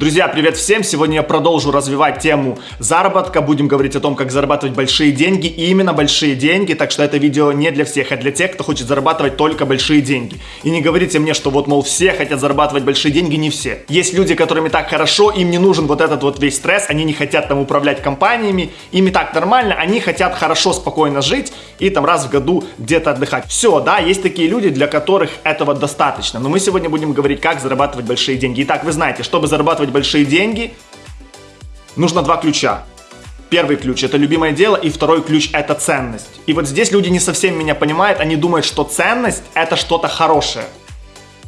Друзья, привет всем! Сегодня я продолжу развивать тему заработка. Будем говорить о том, как зарабатывать большие деньги. И именно большие деньги, так что это видео не для всех, а для тех, кто хочет зарабатывать только большие деньги. И не говорите мне, что вот, мол, все хотят зарабатывать большие деньги, не все. Есть люди, которым и так хорошо, им не нужен вот этот вот весь стресс, они не хотят там управлять компаниями, им и так нормально, они хотят хорошо, спокойно жить и там раз в году где-то отдыхать. Все, да, есть такие люди, для которых этого достаточно. Но мы сегодня будем говорить, как зарабатывать большие деньги. Итак, вы знаете, чтобы зарабатывать зарабатывать большие деньги, нужно два ключа. Первый ключ – это любимое дело, и второй ключ – это ценность. И вот здесь люди не совсем меня понимают, они думают, что ценность – это что-то хорошее.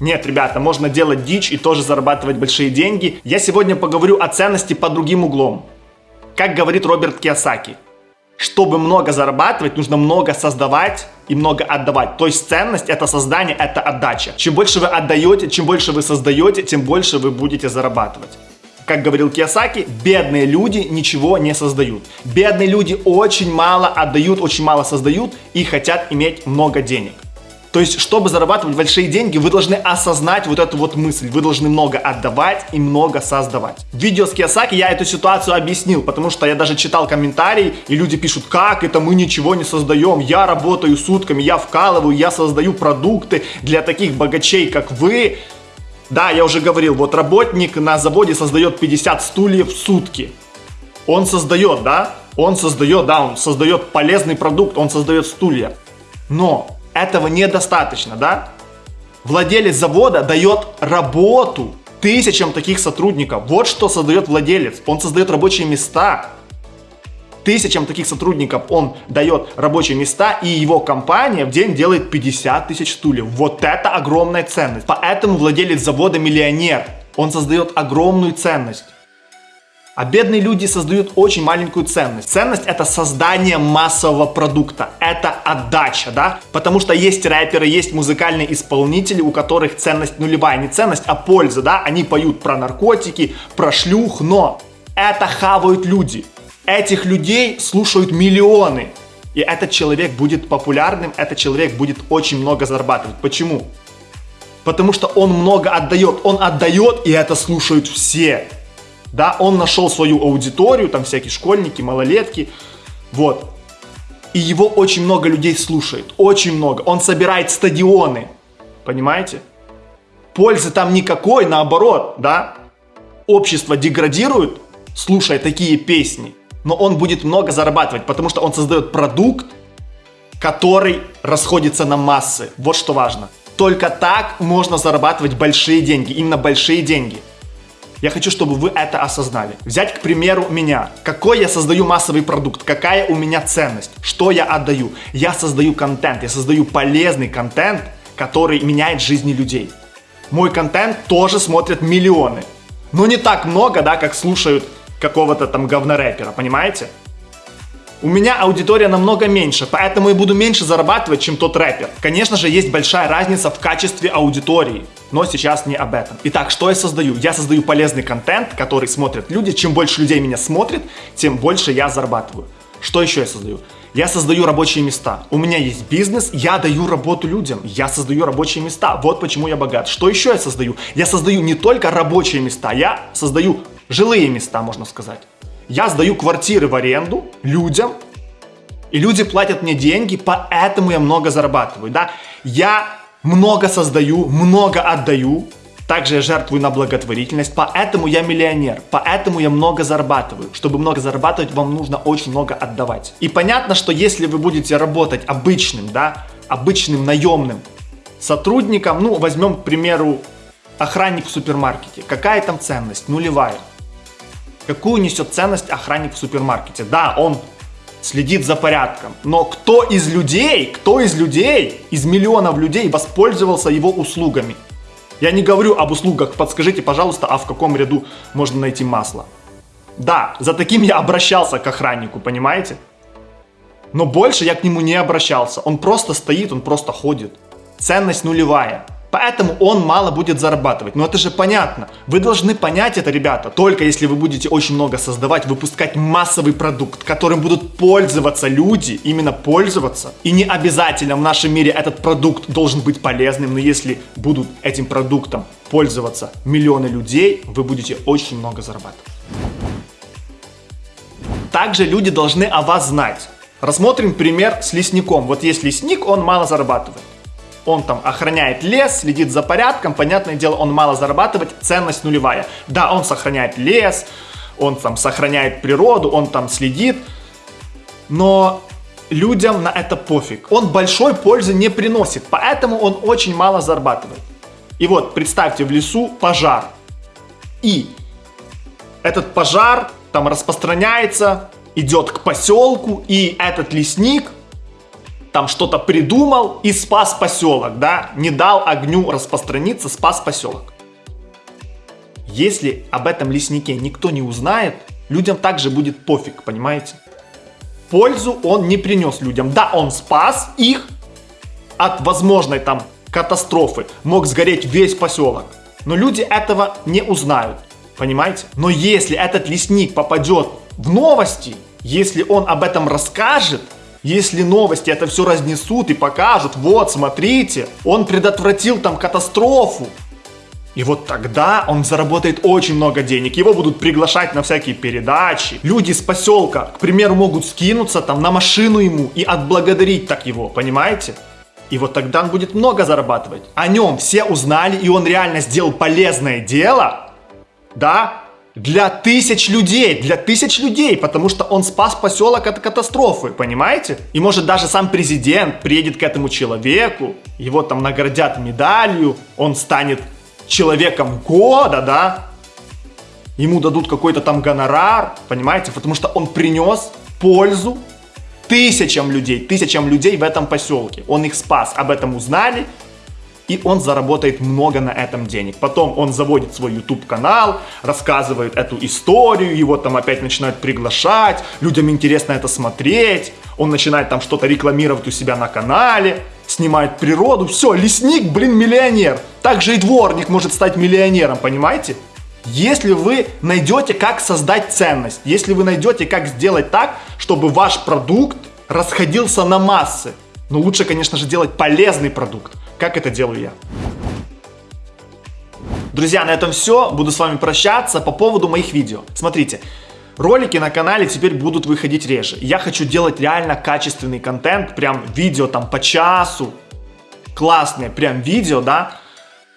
Нет, ребята, можно делать дичь и тоже зарабатывать большие деньги. Я сегодня поговорю о ценности по другим углом. Как говорит Роберт Киосаки, чтобы много зарабатывать, нужно много создавать и много отдавать. То есть ценность это создание, это отдача. Чем больше вы отдаете, чем больше вы создаете, тем больше вы будете зарабатывать. Как говорил Киосаки, бедные люди ничего не создают. Бедные люди очень мало отдают, очень мало создают и хотят иметь много денег. То есть, чтобы зарабатывать большие деньги, вы должны осознать вот эту вот мысль. Вы должны много отдавать и много создавать. В видео с Киосаки я эту ситуацию объяснил, потому что я даже читал комментарии, и люди пишут, как это мы ничего не создаем, я работаю сутками, я вкалываю, я создаю продукты для таких богачей, как вы. Да, я уже говорил, вот работник на заводе создает 50 стульев в сутки. Он создает, да? Он создает, да, он создает полезный продукт, он создает стулья. Но этого недостаточно, да? Владелец завода дает работу тысячам таких сотрудников. Вот что создает владелец. Он создает рабочие места. Тысячам таких сотрудников он дает рабочие места, и его компания в день делает 50 тысяч стульев. Вот это огромная ценность. Поэтому владелец завода миллионер. Он создает огромную ценность. А бедные люди создают очень маленькую ценность. Ценность это создание массового продукта, это отдача, да? Потому что есть рэперы, есть музыкальные исполнители, у которых ценность нулевая, не ценность, а польза, да? Они поют про наркотики, про шлюх, но это хавают люди. Этих людей слушают миллионы. И этот человек будет популярным, этот человек будет очень много зарабатывать. Почему? Потому что он много отдает. Он отдает, и это слушают все да, он нашел свою аудиторию, там всякие школьники, малолетки, вот. И его очень много людей слушает, очень много. Он собирает стадионы, понимаете? Пользы там никакой, наоборот, да? Общество деградирует, слушая такие песни, но он будет много зарабатывать, потому что он создает продукт, который расходится на массы. Вот что важно. Только так можно зарабатывать большие деньги, именно большие деньги – я хочу, чтобы вы это осознали. Взять, к примеру, меня. Какой я создаю массовый продукт? Какая у меня ценность? Что я отдаю? Я создаю контент, я создаю полезный контент, который меняет жизни людей. Мой контент тоже смотрят миллионы. Но не так много, да, как слушают какого-то там говнорэпера, понимаете? У меня аудитория намного меньше, поэтому я буду меньше зарабатывать, чем тот рэпер. Конечно же, есть большая разница в качестве аудитории, но сейчас не об этом. Итак, что я создаю? Я создаю полезный контент, который смотрят люди. Чем больше людей меня смотрит, тем больше я зарабатываю. Что еще я создаю? Я создаю рабочие места. У меня есть бизнес, я даю работу людям. Я создаю рабочие места. Вот почему я богат. Что еще я создаю? Я создаю не только рабочие места, я создаю жилые места, можно сказать. Я сдаю квартиры в аренду людям, и люди платят мне деньги, поэтому я много зарабатываю, да. Я много создаю, много отдаю, также я жертвую на благотворительность, поэтому я миллионер, поэтому я много зарабатываю. Чтобы много зарабатывать, вам нужно очень много отдавать. И понятно, что если вы будете работать обычным, да, обычным наемным сотрудником, ну, возьмем, к примеру, охранник в супермаркете, какая там ценность? Нулевая. Какую несет ценность охранник в супермаркете? Да, он следит за порядком. Но кто из людей, кто из людей, из миллионов людей воспользовался его услугами? Я не говорю об услугах, подскажите, пожалуйста, а в каком ряду можно найти масло? Да, за таким я обращался к охраннику, понимаете? Но больше я к нему не обращался. Он просто стоит, он просто ходит. Ценность нулевая. Поэтому он мало будет зарабатывать. Но это же понятно. Вы должны понять это, ребята, только если вы будете очень много создавать, выпускать массовый продукт, которым будут пользоваться люди, именно пользоваться. И не обязательно в нашем мире этот продукт должен быть полезным, но если будут этим продуктом пользоваться миллионы людей, вы будете очень много зарабатывать. Также люди должны о вас знать. Рассмотрим пример с лесником. Вот есть лесник, он мало зарабатывает. Он там охраняет лес, следит за порядком, понятное дело, он мало зарабатывает, ценность нулевая. Да, он сохраняет лес, он там сохраняет природу, он там следит, но людям на это пофиг. Он большой пользы не приносит, поэтому он очень мало зарабатывает. И вот представьте в лесу пожар. И этот пожар там распространяется, идет к поселку, и этот лесник там что-то придумал и спас поселок, да, не дал огню распространиться, спас поселок. Если об этом леснике никто не узнает, людям также будет пофиг, понимаете? Пользу он не принес людям. Да, он спас их от возможной там катастрофы. Мог сгореть весь поселок. Но люди этого не узнают. Понимаете? Но если этот лесник попадет в новости, если он об этом расскажет, если новости это все разнесут и покажут, вот, смотрите, он предотвратил там катастрофу. И вот тогда он заработает очень много денег. Его будут приглашать на всякие передачи. Люди с поселка, к примеру, могут скинуться там на машину ему и отблагодарить так его, понимаете? И вот тогда он будет много зарабатывать. О нем все узнали, и он реально сделал полезное дело, да, для тысяч людей, для тысяч людей, потому что он спас поселок от катастрофы, понимаете? И может даже сам президент приедет к этому человеку, его там наградят медалью, он станет человеком года, да? Ему дадут какой-то там гонорар, понимаете? Потому что он принес пользу тысячам людей, тысячам людей в этом поселке. Он их спас, об этом узнали, и он заработает много на этом денег. Потом он заводит свой YouTube канал, рассказывает эту историю, его там опять начинают приглашать, людям интересно это смотреть, он начинает там что-то рекламировать у себя на канале, снимает природу, все, лесник, блин, миллионер. Также и дворник может стать миллионером, понимаете? Если вы найдете, как создать ценность, если вы найдете, как сделать так, чтобы ваш продукт расходился на массы, но лучше, конечно же, делать полезный продукт, как это делаю я. Друзья, на этом все. Буду с вами прощаться по поводу моих видео. Смотрите, ролики на канале теперь будут выходить реже. Я хочу делать реально качественный контент, прям видео там по часу, классные прям видео, да,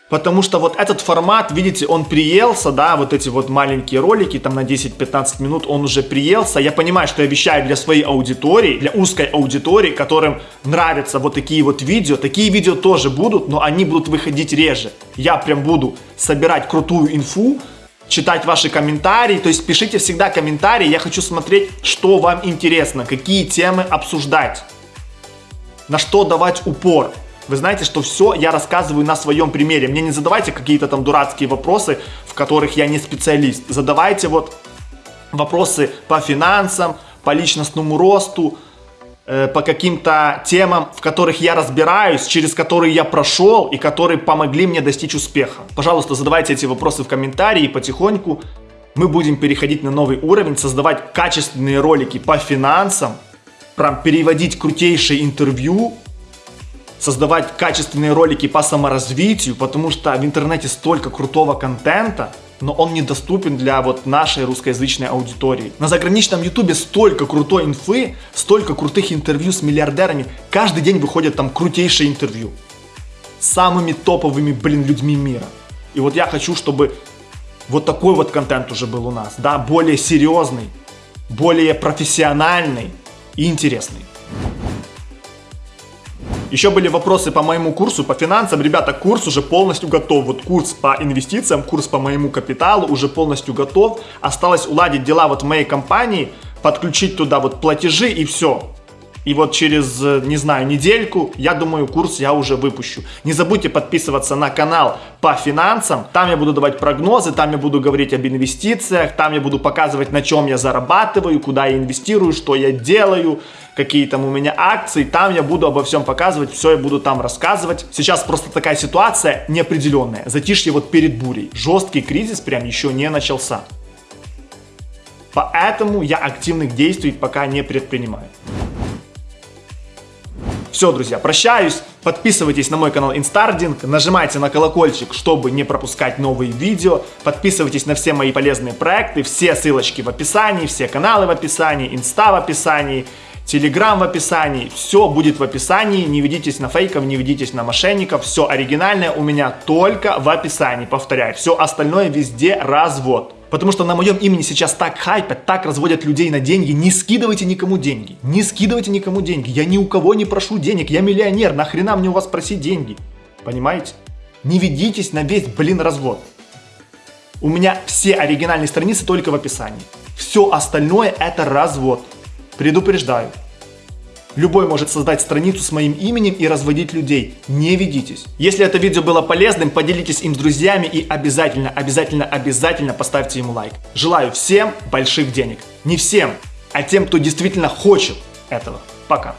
Потому что вот этот формат, видите, он приелся, да, вот эти вот маленькие ролики, там на 10-15 минут, он уже приелся. Я понимаю, что я вещаю для своей аудитории, для узкой аудитории, которым нравятся вот такие вот видео. Такие видео тоже будут, но они будут выходить реже. Я прям буду собирать крутую инфу, читать ваши комментарии, то есть пишите всегда комментарии, я хочу смотреть, что вам интересно, какие темы обсуждать, на что давать упор. Вы знаете, что все я рассказываю на своем примере. Мне не задавайте какие-то там дурацкие вопросы, в которых я не специалист. Задавайте вот вопросы по финансам, по личностному росту, э, по каким-то темам, в которых я разбираюсь, через которые я прошел и которые помогли мне достичь успеха. Пожалуйста, задавайте эти вопросы в комментарии и потихоньку мы будем переходить на новый уровень, создавать качественные ролики по финансам, прям переводить крутейшие интервью создавать качественные ролики по саморазвитию, потому что в интернете столько крутого контента, но он недоступен для вот нашей русскоязычной аудитории. На заграничном ютубе столько крутой инфы, столько крутых интервью с миллиардерами. Каждый день выходят там крутейшие интервью. С самыми топовыми, блин, людьми мира. И вот я хочу, чтобы вот такой вот контент уже был у нас, да, более серьезный, более профессиональный и интересный. Еще были вопросы по моему курсу, по финансам. Ребята, курс уже полностью готов. Вот курс по инвестициям, курс по моему капиталу уже полностью готов. Осталось уладить дела вот в моей компании, подключить туда вот платежи и все. И вот через, э, не знаю, недельку, я думаю, курс я уже выпущу. Не забудьте подписываться на канал по финансам. Там я буду давать прогнозы, там я буду говорить об инвестициях, там я буду показывать, на чем я зарабатываю, куда я инвестирую, что я делаю, какие там у меня акции. Там я буду обо всем показывать, все я буду там рассказывать. Сейчас просто такая ситуация неопределенная. Затишье вот перед бурей. Жесткий кризис прям еще не начался. Поэтому я активных действий пока не предпринимаю. Все, друзья, прощаюсь. Подписывайтесь на мой канал Инстардинг, нажимайте на колокольчик, чтобы не пропускать новые видео. Подписывайтесь на все мои полезные проекты, все ссылочки в описании, все каналы в описании, инста в описании, телеграм в описании. Все будет в описании, не ведитесь на фейков, не ведитесь на мошенников. Все оригинальное у меня только в описании, повторяю. Все остальное везде развод. Потому что на моем имени сейчас так хайпят, так разводят людей на деньги. Не скидывайте никому деньги. Не скидывайте никому деньги. Я ни у кого не прошу денег. Я миллионер. Нахрена мне у вас просить деньги? Понимаете? Не ведитесь на весь, блин, развод. У меня все оригинальные страницы только в описании. Все остальное это развод. Предупреждаю. Любой может создать страницу с моим именем и разводить людей. Не ведитесь. Если это видео было полезным, поделитесь им с друзьями и обязательно, обязательно, обязательно поставьте ему лайк. Желаю всем больших денег. Не всем, а тем, кто действительно хочет этого. Пока.